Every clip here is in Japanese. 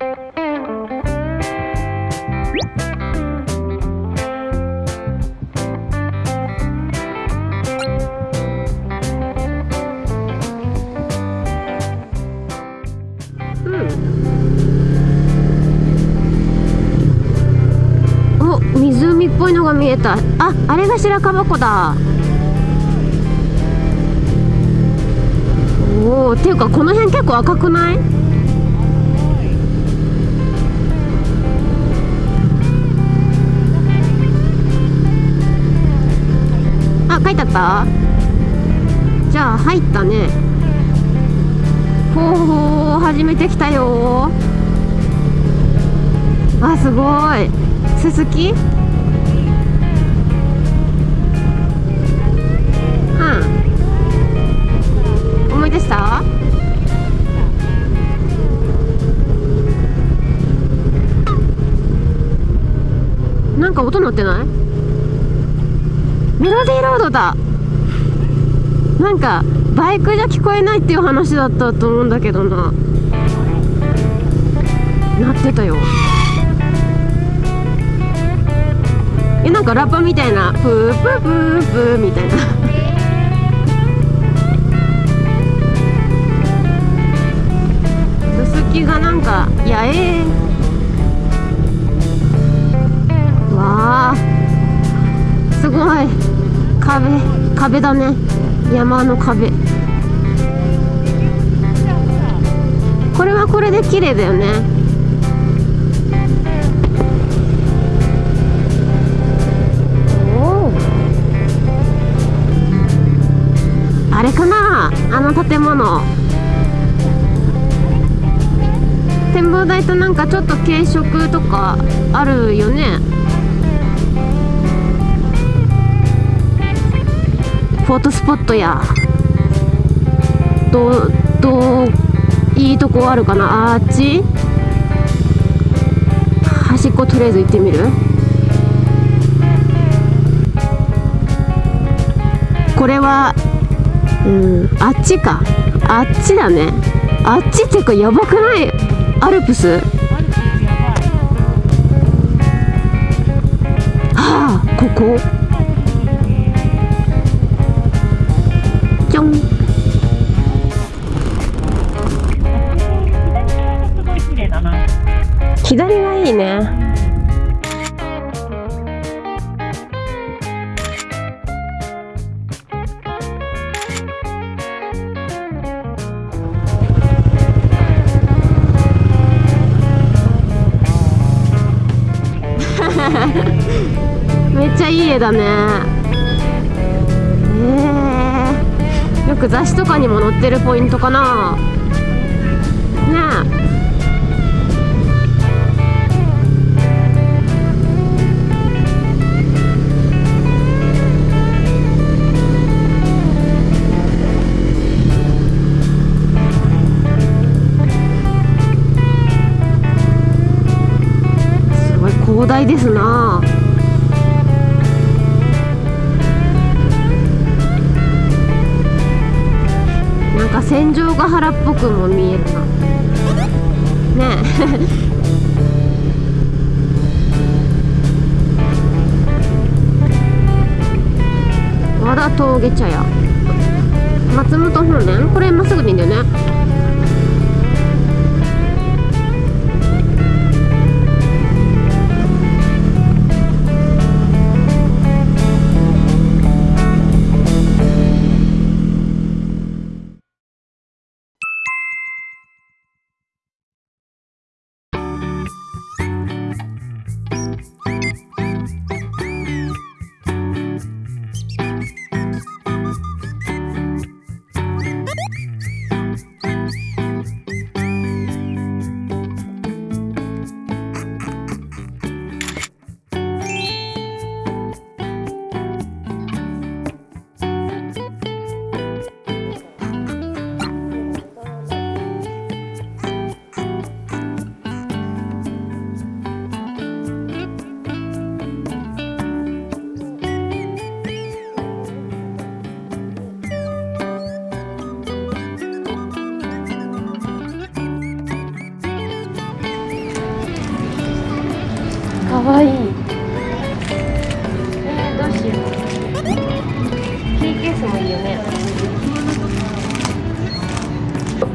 お湖っぽいのが見えた。ああれが白樺湖だ。おおっていうかこの辺結構赤くない？あ書いてあった？じゃあ入ったね。ほうほう始めてきたよ。あすごい。ススキうん。思い出した？なんか音鳴ってない？メロディーロードだ。なんかバイクじゃ聞こえないっていう話だったと思うんだけどな。鳴ってたよ。えなんかラッパみたいなプープープープーみたいな。すすきがなんかやえー。すごい。壁壁だね。山の壁。これはこれで綺麗だよね。あれかな？あの建物。展望台となんかちょっと軽食とかあるよね。フォートスポットやどどいいとこあるかな？あっち？端っことりあえず行ってみる？これはうんあっちか。あっちだね。あっちっていうかやばくない？アルプス？はあここ？ちょんすごい綺麗だな。左がいいねめっちゃいい絵だねく雑誌とかにも載ってるポイントかな。ねえ。すごい広大ですな。戦場ヶ原っぽくも見えるな。ねえ。和田峠茶屋。松本本殿？これまっすぐでいいんだよね。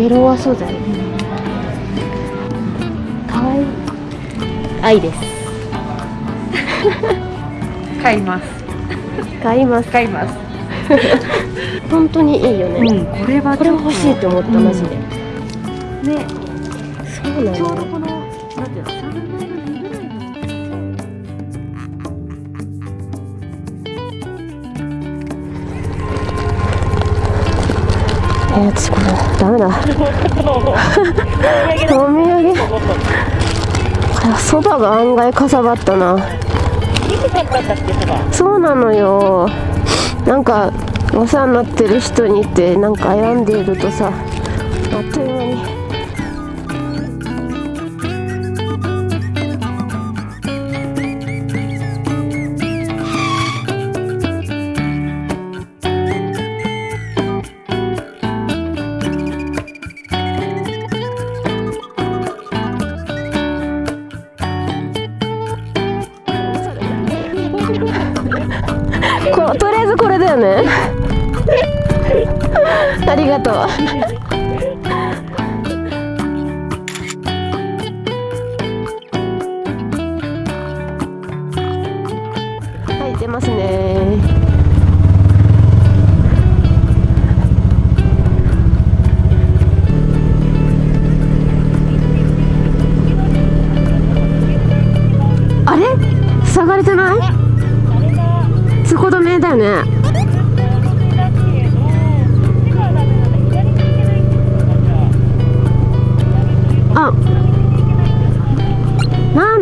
ベロア素材かわいい。愛です。買います。買います。買います本当にいいよね、うんこれはこれ欲しいって思った、うんマジで。ね。そうなのちょうどこのなんていうのえー、私これダメだ。お土産。あそばが案外かさばったな。そうなのよ。なんかお世話になってる人にってなんか選んでいるとさあっという間に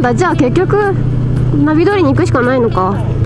ったじゃあ結局ナビ通りに行くしかないのか。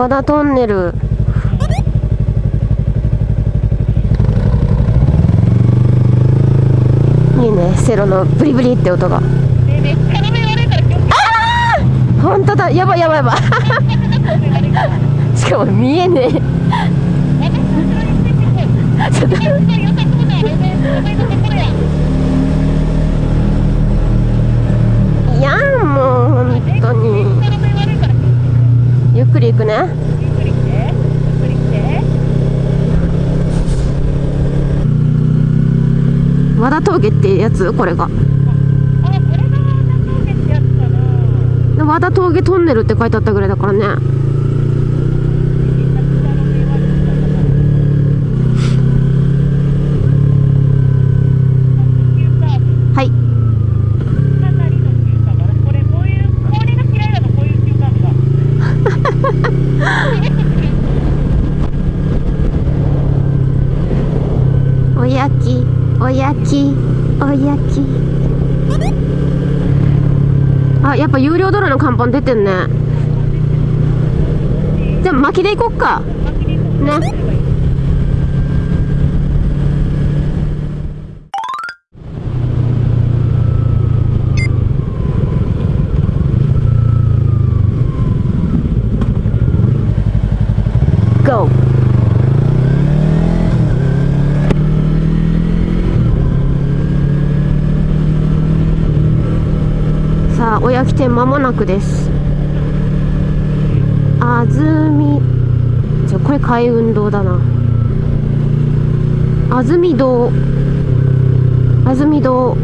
和田トンネル。いいねセロのブリブリって音が。本当だやばいやばいやばい。しかも見えねえ。ちょっと。いやんもう本当に。ゆっくり行くね。和田峠ってやつ？これが。和田峠トンネルって書いてあったぐらいだからねはいおやきおやきおやき。あやっぱ有料ドラの看板出てんね。じゃあ巻きで行こっか。ねゴーさあおやき店間もなくです。あずみじゃこれ海運堂だな。あずみ堂。あずみ堂。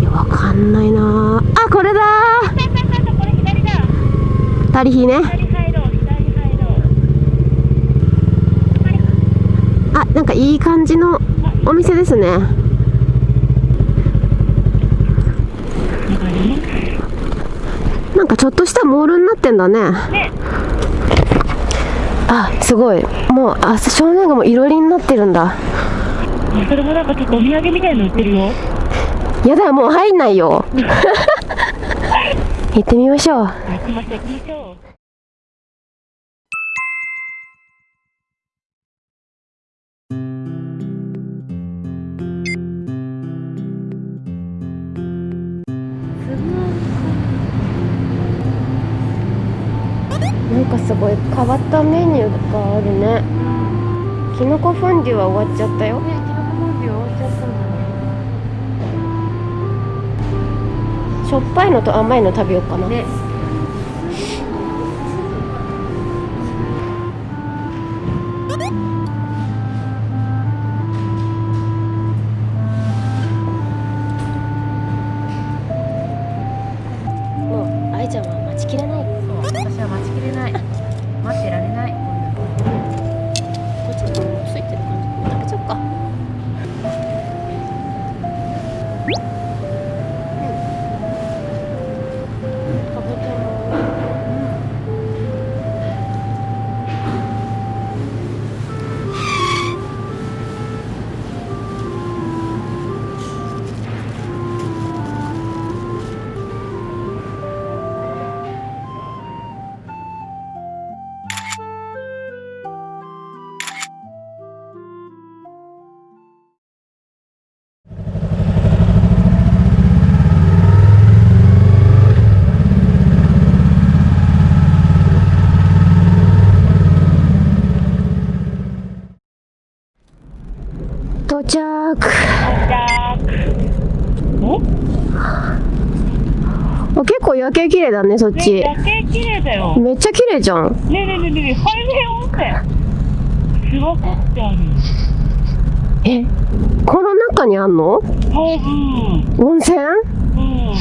いやわかんないな。あこれだ。たりひね。あなんかいい感じのお店ですね。ななんかちょっとしたモールになってんだね。ね。あすごい。もうあ正面がもういろりになってるんだ。それもなんかちょっとお土産みたいの売ってるよ。やだもう入んないよ。行ってみましょう。行きましょう行きましょう変わったメニューがあるね。きのこフォンデュは終わっちゃったよ。ねキノコフォンデュ終わっちゃったんだ。ねしょっぱいのと甘いの食べようかな。ね夜景綺麗だねそっねち夜景綺麗だよ。ねめっちゃ綺麗じゃん。えねえねえねえねえ海面温泉。すごくっえこの中にあんの？温泉？うん。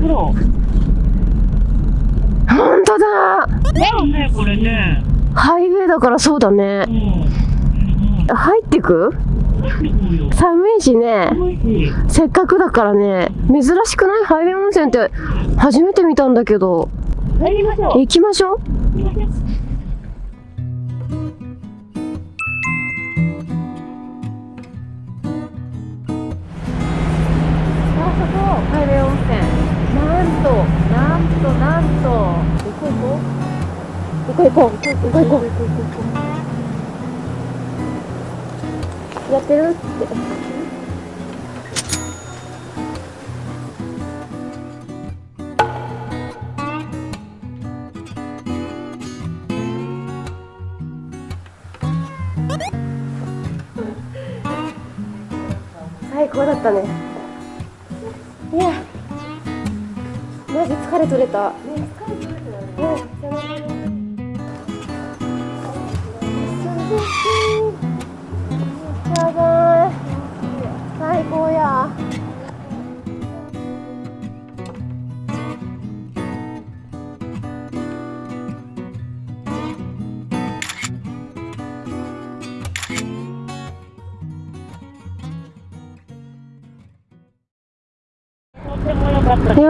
プロ。本当だ。だよねこれね。ハイウェイだからそうだね。うん。入ってく？うん寒いしね。せっかくだからね珍しくない？ハイウェイ温泉って初めて見たんだけど。入りましょう。行きましょう。行きましょうあそこハイウェイ温泉。なんとなんとなんと。行こう？行こう行こう？行こう行こう？行こう行こう？やってるって最高だったね。いやマジ疲れ取れた。ね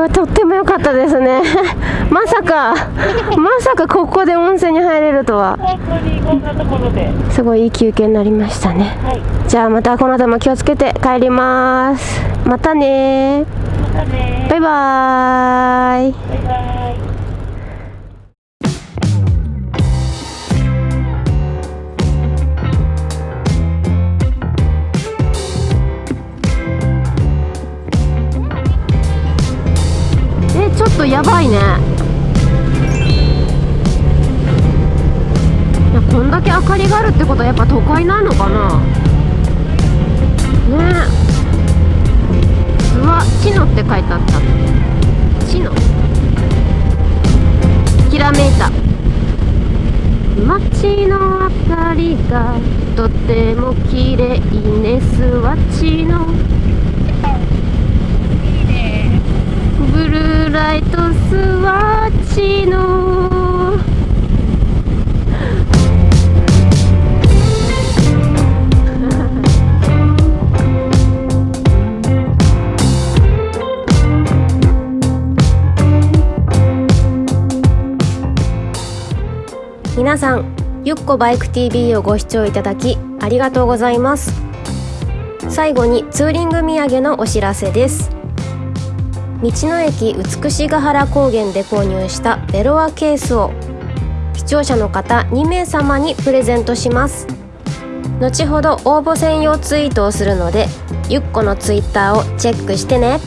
かったいやとっても良かったですね。まさかまさかここで温泉に入れるとは。本当にこんなところですごいいい休憩になりましたね。はいじゃあまたこの後も気をつけて帰ります。またねまたねバイバーイ。バイバイとやばいね。いやこんだけ明かりがあるってことはやっぱ都会なのかな。ね。えうわチノって書いてあった。チノ。ひらめいた。街の明かりがとても綺麗ねスワッチのライトスワッチの。皆さんゆっこバイク TV をご視聴いただきありがとうございます。最後にツーリング土産のお知らせです。道の駅美ヶ原高原で購入したベロアケースを視聴者の方2名様にプレゼントします。後ほど応募専用ツイートをするのでゆっこのツイッターをチェックしてね。